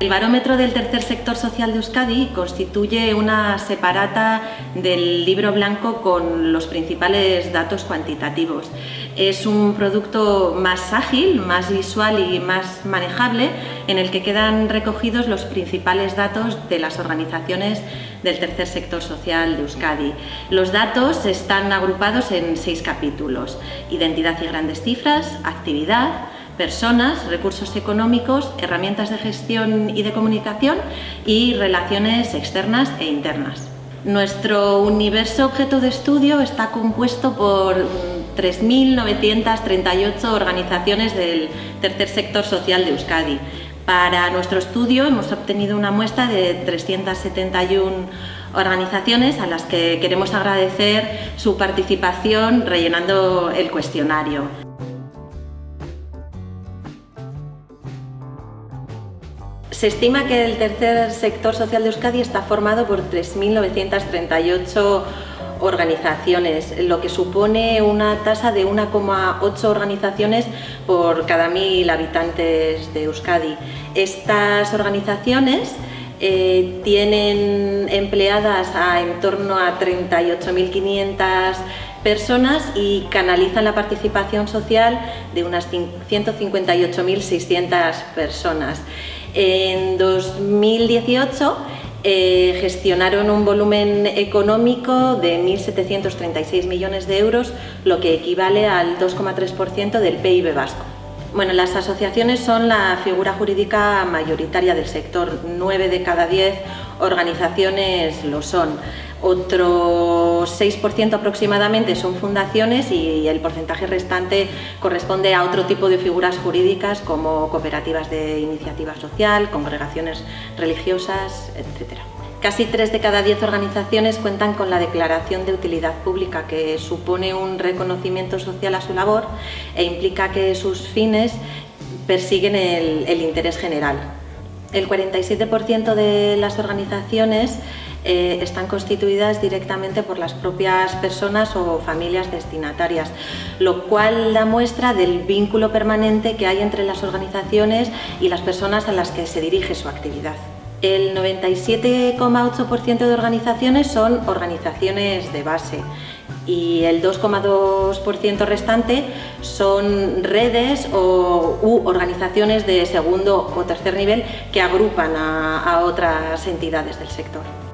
El barómetro del tercer sector social de Euskadi constituye una separata del libro blanco con los principales datos cuantitativos. Es un producto más ágil, más visual y más manejable en el que quedan recogidos los principales datos de las organizaciones del tercer sector social de Euskadi. Los datos están agrupados en seis capítulos. Identidad y grandes cifras, actividad, personas, recursos económicos, herramientas de gestión y de comunicación y relaciones externas e internas. Nuestro universo objeto de estudio está compuesto por 3.938 organizaciones del tercer sector social de Euskadi. Para nuestro estudio hemos obtenido una muestra de 371 organizaciones a las que queremos agradecer su participación rellenando el cuestionario. Se estima que el tercer sector social de Euskadi está formado por 3.938 organizaciones, lo que supone una tasa de 1,8 organizaciones por cada mil habitantes de Euskadi. Estas organizaciones eh, tienen empleadas a en torno a 38.500 personas y canalizan la participación social de unas 158.600 personas. En 2018 eh, gestionaron un volumen económico de 1.736 millones de euros, lo que equivale al 2,3% del PIB vasco. Bueno, las asociaciones son la figura jurídica mayoritaria del sector, 9 de cada 10 organizaciones lo son. Otro 6% aproximadamente son fundaciones y el porcentaje restante corresponde a otro tipo de figuras jurídicas como cooperativas de iniciativa social, congregaciones religiosas, etc. Casi 3 de cada 10 organizaciones cuentan con la declaración de utilidad pública que supone un reconocimiento social a su labor e implica que sus fines persiguen el, el interés general. El 47% de las organizaciones eh, están constituidas directamente por las propias personas o familias destinatarias, lo cual da muestra del vínculo permanente que hay entre las organizaciones y las personas a las que se dirige su actividad. El 97,8% de organizaciones son organizaciones de base y el 2,2% restante son redes o, u organizaciones de segundo o tercer nivel que agrupan a otras entidades del sector.